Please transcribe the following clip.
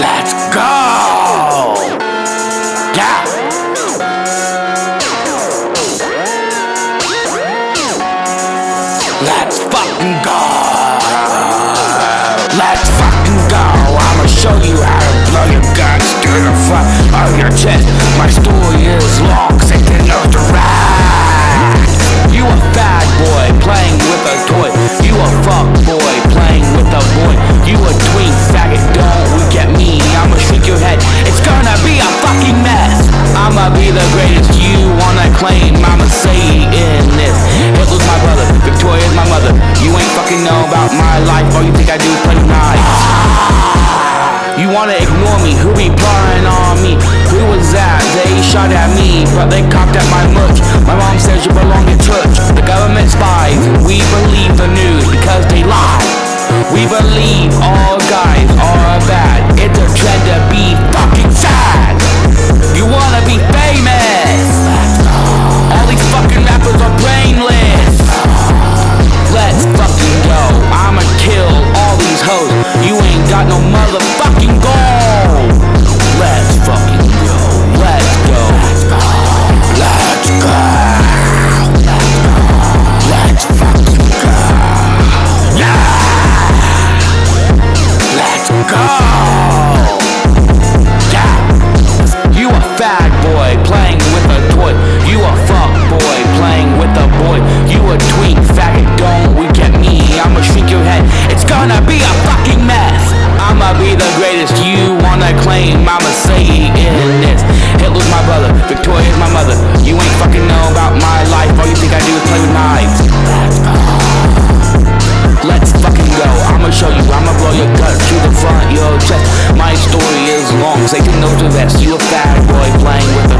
Let's go! Yeah! Let's fucking go! Let's fucking go! I'ma show you how to blow your guns through the front of your chest. My stool claim I'ma say in this. Hitler's my brother, Victoria's my mother. You ain't fucking know about my life. All you think I do play nice. You wanna ignore me, who be prying on me? Who was that? They shot at me, but they cocked at my much. My mom says you belong in church. The government spies, we believe the news because they lie. Fat boy playing with a toy. You a fuck boy playing with a boy. You a twink faggot, don't we get me? I'ma shrink your head. It's gonna be a fucking mess. I'ma be the greatest. You wanna claim I'ma say in this. Hitler's my brother, Victoria's my mother. You ain't fucking know about my life. You say you know the rest. You a bad boy playing with a